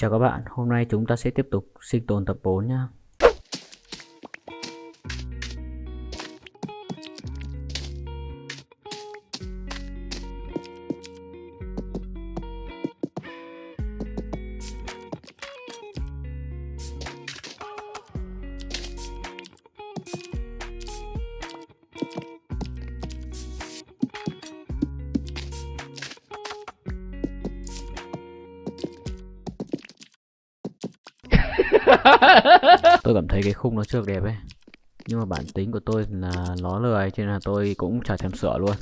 Chào các bạn, hôm nay chúng ta sẽ tiếp tục sinh tồn tập 4 nhé. tôi cảm thấy cái khung nó chưa đẹp ấy. Nhưng mà bản tính của tôi là nó lười, cho nên là tôi cũng chả thèm sửa luôn.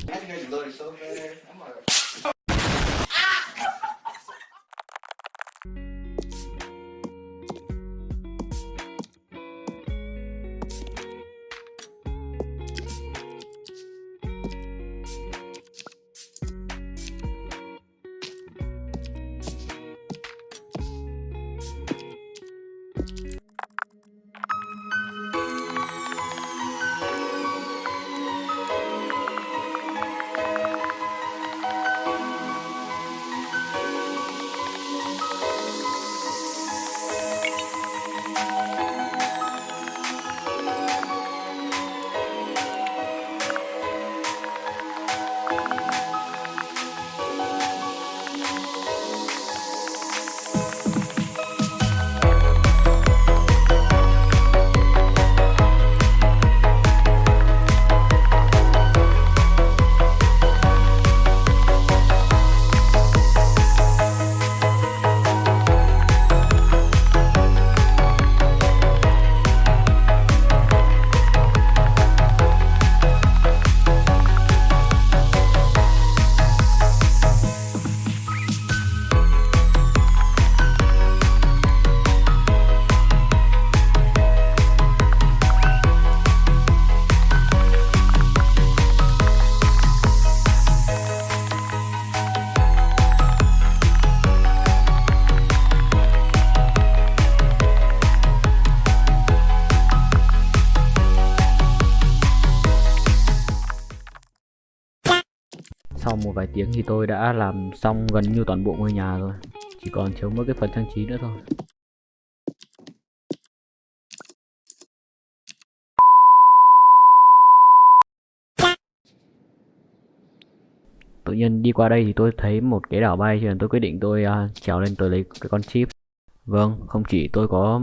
Sau một vài tiếng thì tôi đã làm xong gần như toàn bộ ngôi nhà rồi. Chỉ còn thiếu mỗi cái phần trang trí nữa thôi. Tự nhiên đi qua đây thì tôi thấy một cái đảo bay cho nên tôi quyết định tôi uh, trèo lên tôi lấy cái con chip. Vâng, không chỉ tôi có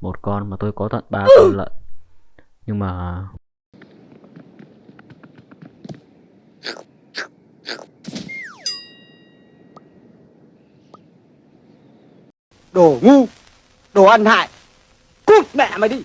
một con mà tôi có tận ba con lợn Nhưng mà Đồ ngu Đồ ăn hại. Cút mẹ mày đi.